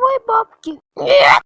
давай бабки. Нет!